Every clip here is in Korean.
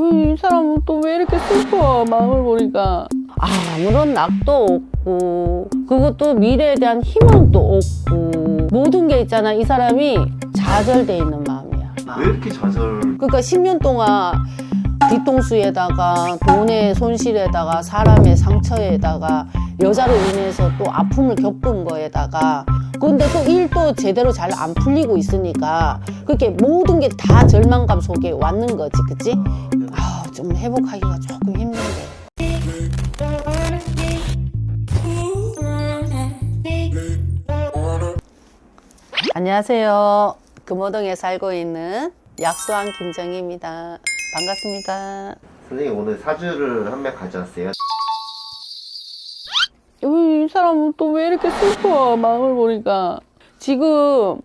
이 사람은 또 왜 이렇게 슬퍼 마음을 보니까 아무런 낙도 없고 그것도 미래에 대한 희망도 없고 모든 게 있잖아 이 사람이 좌절돼 있는 마음이야 왜 이렇게 좌절? 그러니까 10년 동안 뒤통수에다가 돈의 손실에다가 사람의 상처에다가 여자로 인해서 또 아픔을 겪은 거에다가 근데 또 일도 제대로 잘 안 풀리고 있으니까 그렇게 모든 게 다 절망감 속에 왔는 거지 그치? 아, 좀 회복하기가 조금 힘든데. 안녕하세요. 금호동에 살고 있는 약수왕 김정희입니다. 반갑습니다. 선생님 오늘 사주를 한 명 가져왔어요. 이 사람은 또 왜 이렇게 슬퍼 마음을 보니까. 지금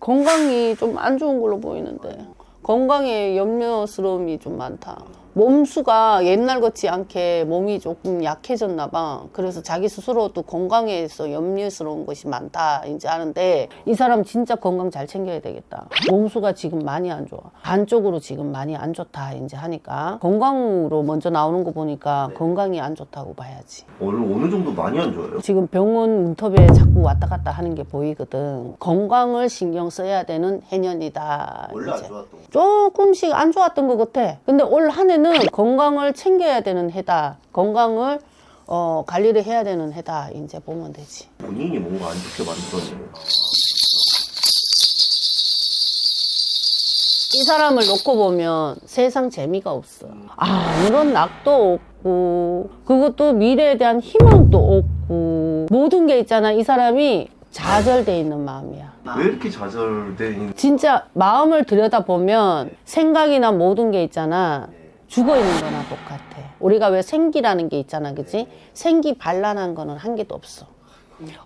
건강이 좀 안 좋은 걸로 보이는데 건강에 염려스러움이 좀 많다 몸수가 옛날 같지 않게 몸이 조금 약해졌나 봐 그래서 자기 스스로도 건강에서 염려스러운 것이 많다 이제 하는데 이 사람 진짜 건강 잘 챙겨야 되겠다 몸수가 지금 많이 안 좋아 반쪽으로 지금 많이 안 좋다 이제 하니까 건강으로 먼저 나오는 거 보니까 건강이 안 좋다고 봐야지 오늘 어느 정도 많이 안 좋아요? 지금 병원 문턱에 자꾸 왔다 갔다 하는 게 보이거든. 건강을 신경 써야 되는 해년이다. 원래 안 이제. 좋았던 거. 조금씩 안 좋았던 것 같아. 근데 올 한 해는 건강을 챙겨야 되는 해다. 건강을 어, 관리를 해야 되는 해다. 이제 보면 되지. 본인이 뭔가 안 좋게 만들었네요. 이 사람을 놓고 보면 세상 재미가 없어. 아무런 낙도 없고, 그것도 미래에 대한 희망도 없고, 모든 게 있잖아. 이 사람이 좌절돼 있는 마음이야. 왜 이렇게 좌절돼 있는? 진짜 마음을 들여다보면 생각이나 모든 게 있잖아. 죽어 있는 거나 똑같아. 우리가 왜 생기라는 게 있잖아. 그치? 생기 반란한 거는 한 개도 없어.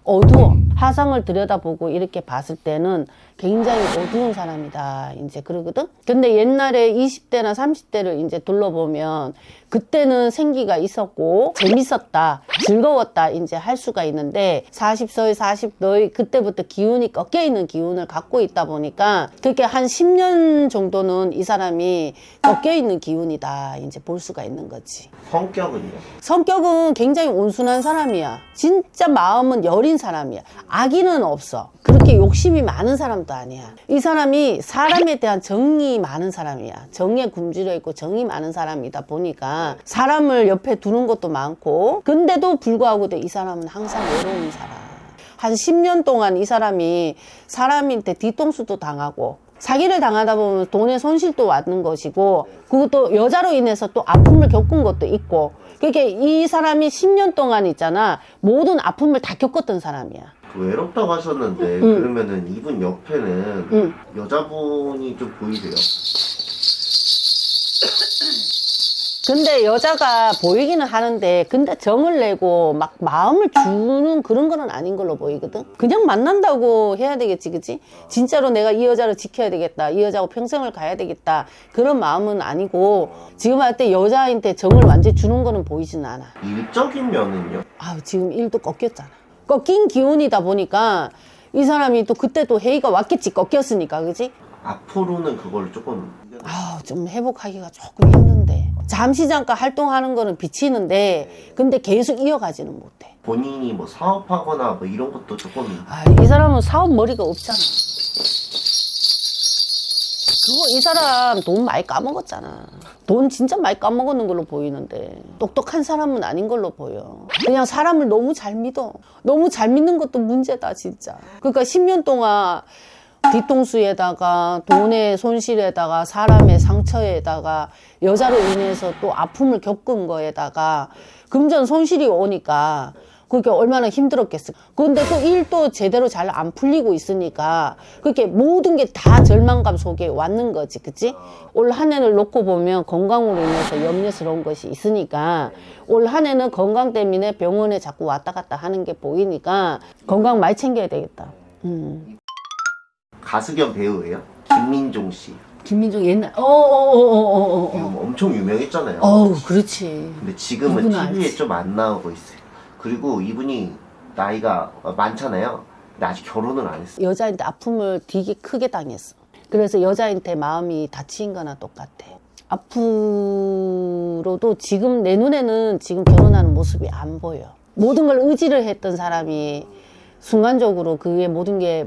어두워. 화상을 들여다보고 이렇게 봤을 때는 굉장히 어두운 사람이다. 이제 그러거든? 근데 옛날에 20대나 30대를 이제 둘러보면 그때는 생기가 있었고 재밌었다. 즐거웠다. 이제 할 수가 있는데 40서의 40너의 그때부터 기운이 꺾여 있는 기운을 갖고 있다 보니까 그렇게 한 10년 정도는 이 사람이 꺾여 있는 기운이다. 이제 볼 수가 있는 거지. 성격은요? 성격은 굉장히 온순한 사람이야. 진짜 마음은 여린 사람이야. 악의는 없어. 그렇게 욕심이 많은 사람도 아니야. 이 사람이 사람에 대한 정이 많은 사람이야. 정에 굶주려 있고 정이 많은 사람이다 보니까 사람을 옆에 두는 것도 많고 근데도 불구하고도 이 사람은 항상 외로운 사람. 한 10년 동안 이 사람이 사람한테 뒤통수도 당하고 사기를 당하다 보면 돈의 손실도 왔는 것이고 그것도 여자로 인해서 또 아픔을 겪은 것도 있고 그렇게 이 사람이 10년 동안 있잖아 모든 아픔을 다 겪었던 사람이야 그 외롭다고 하셨는데 응. 그러면은 이분 옆에는 응. 여자분이 좀 보이세요? 근데 여자가 보이기는 하는데 근데 정을 내고 막 마음을 주는 그런 거는 아닌 걸로 보이거든 그냥 만난다고 해야 되겠지 그치 진짜로 내가 이 여자를 지켜야 되겠다 이 여자하고 평생을 가야 되겠다 그런 마음은 아니고 지금 할 때 여자한테 정을 완전히 주는 거는 보이진 않아 일적인 면은요? 아 지금 일도 꺾였잖아 꺾인 기운이다 보니까 이 사람이 또 그때 또 회의가 왔겠지 꺾였으니까 그치 앞으로는 그걸 조금 아, 좀 회복하기가 조금 힘든데. 잠시 잠깐 활동하는 거는 비치는데, 근데 계속 이어가지는 못해. 본인이 뭐 사업하거나 뭐 이런 것도 조금 아, 이 사람은 사업 머리가 없잖아. 그거 이 사람 돈 많이 까먹었잖아. 돈 진짜 많이 까먹었는 걸로 보이는데 똑똑한 사람은 아닌 걸로 보여. 그냥 사람을 너무 잘 믿어. 너무 잘 믿는 것도 문제다 진짜. 그러니까 10년 동안 뒤통수에다가 돈의 손실에다가 사람의 상처에다가 여자로 인해서 또 아픔을 겪은 거에다가 금전 손실이 오니까 그렇게 얼마나 힘들었겠어. 근데 또 일도 제대로 잘 안 풀리고 있으니까 그렇게 모든 게 다 절망감 속에 왔는 거지. 그치? 올 한 해를 놓고 보면 건강으로 인해서 염려스러운 것이 있으니까 올 한 해는 건강 때문에 병원에 자꾸 왔다 갔다 하는 게 보이니까 건강 많이 챙겨야 되겠다. 음. 가수 겸 배우예요? 김민종 씨. 김민종 옛날 어어어어어어 지금 엄청 유명했잖아요. 어우 그렇지 근데 지금은 TV에. 좀 안 나오고 있어요. 그리고 이분이 나이가 많잖아요. 근데 아직 결혼을 안 했어요. 여자한테 아픔을 되게 크게 당했어 그래서 여자한테 마음이 다친 거나 똑같아 앞으로도 지금 내 눈에는 지금 결혼하는 모습이 안 보여. 모든 걸 의지를 했던 사람이 순간적으로 그게 모든 게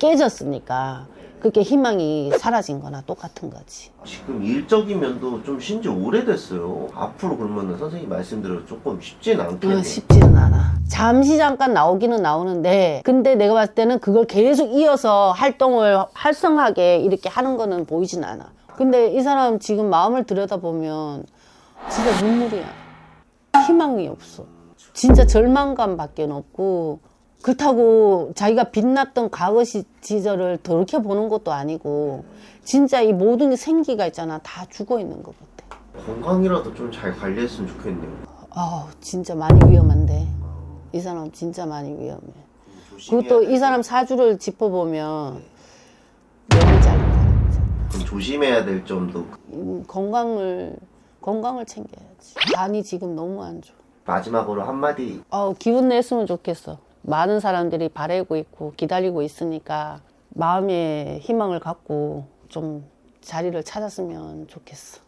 깨졌으니까 그게 희망이 사라진 거나 똑같은 거지. 지금 일적인 면도 좀쉰지 오래됐어요. 앞으로 그러면은 선생님 말씀대로 조금 쉽진 않겠네요. 어, 쉽지는 않아. 잠시 잠깐 나오기는 나오는데, 근데 내가 봤을 때는 그걸 계속 이어서 활동을 활성하게 이렇게 하는 거는 보이진 않아. 근데 이 사람 지금 마음을 들여다보면 진짜 눈물이야. 희망이 없어. 진짜 절망감 밖에 없고, 그렇다고 자기가 빛났던 과거 시, 시절을 돌이켜보는 것도 아니고, 진짜 이 모든 생기가 있잖아. 다 죽어 있는 것 같아. 건강이라도 좀 잘 관리했으면 좋겠네요. 아 진짜 많이 위험한데 이 사람 진짜 많이 위험해. 그것도 이 사람 사주를 짚어보면. 그럼 조심해야 될 점도 음, 건강을 건강을 챙겨야지. 간이 지금 너무 안 좋아. 마지막으로 한마디 어, 기운 냈으면 좋겠어. 많은 사람들이 바라고 있고 기다리고 있으니까 마음의 희망을 갖고 좀 자리를 찾았으면 좋겠어.